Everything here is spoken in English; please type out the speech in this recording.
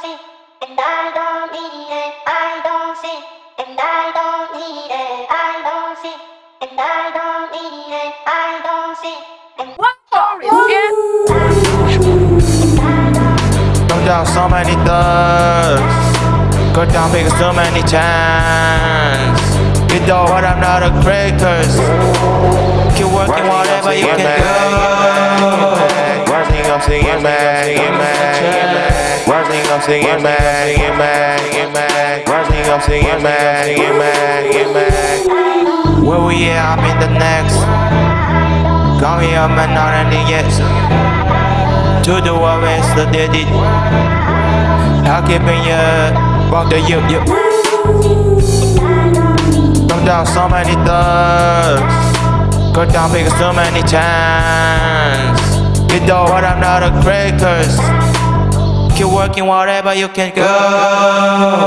see, and I don't need it. I don't see, and I don't need it. I don't see, and I don't need it. I don't see, and Don't down so many thugs. Go down because so many chance. You know what? I'm not a great curse. Keep working whatever you can do. Working up, singing Up, singing back, singing back, singing back. Working up, singing back, singing back, singing back. Where we at? I'm in the next. Got me up and not ending yet. To the world, it's the dead it. How keeping you about the you, you. Don't down so many thugs. Go down because so many chance. You know what? I'm not a great curse. Keep working whatever you can go.